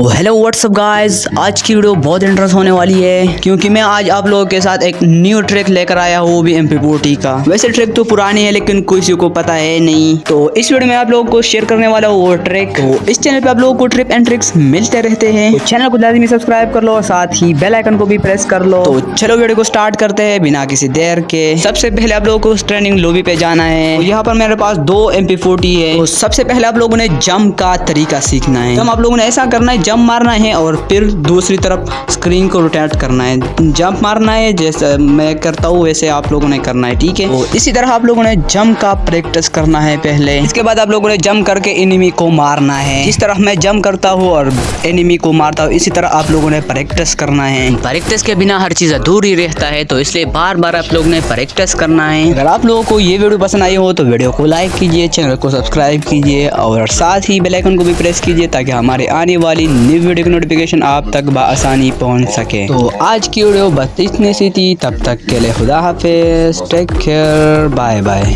Hello WhatsApp guys آج کی video بہت انٹرسٹ ہونے والی ہے کیونکہ میں آج آپ لوگوں کے ساتھ ایک نیو ٹریک لے کر آیا ہوں وہ بھی ایم پی فورٹی کا۔ ویسے ٹریک تو پرانی ہے لیکن کسی کو پتا ہے نہیں۔ تو اس ویڈیو میں آپ لوگوں کو شیئر کرنے والا ہوں وہ ٹریک تو اس چینل پہ آپ لوگوں کو ٹرپ اینڈ ٹرکس ملتے رہتے ہیں۔ تو چینل کو لازمی سبسکرائب کر لو اور ساتھ ہی بیل آئکن کو بھی پریس کر لو۔ تو چلو ویڈیو کو سٹارٹ کرتے ہیں بنا کسی دیر کے۔ سب سے پہلے آپ لوگوں کو ٹریننگ لوبی پہ جانا ہے۔ یہاں پر میرے پاس دو ایم پی فورٹی ہے۔ تو سب سے پہلے آپ لوگوں نے جم کا طریقہ سیکھنا ہے۔ جم آپ لوگوں نے ایسا کرنا ہے جم مارنا ہے اور پھر دوسری طرف اسکرین کو روٹیٹ کرنا ہے۔ جمپ مارنا ہے جیسے میں کرتا ہوں ویسے آپ لوگوں نے کرنا ہے ٹھیک ہے۔ اسی طرح آپ لوگوں نے جمپ کا پریکٹس کرنا ہے پہلے۔ اس کے بعد آپ لوگوں نے جمپ کر کے انیمی کو مارنا ہے۔ جس طرح میں جمپ کرتا ہوں اور انیمی کو مارتا ہوں۔ اسی طرح آپ لوگوں نے پریکٹس کرنا ہے۔ پریکٹس کے بنا ہر چیز ادھور ہی رہتا ہے تو اس لیے بار بار آپ لوگوں نے پریکٹس کرنا ہے۔ اگر آپ لوگوں کو یہ ویڈیو پسند آئی ہو تو ویڈیو کو لائک کیجیے چینل کو سبسکرائب کیجیے اور ساتھ ہی بیل آئکن کو بھی پریس کیجیے تاکہ ہمارے آنے والی نیو ویڈیو کی نوٹیفیکیشن آپ تک بآسانی پہنچ سکے تو آج کی ویڈیو بس اتنی سی تھی، تب تک کے لیے خدا حافظ ٹیک کیئر بائے بائے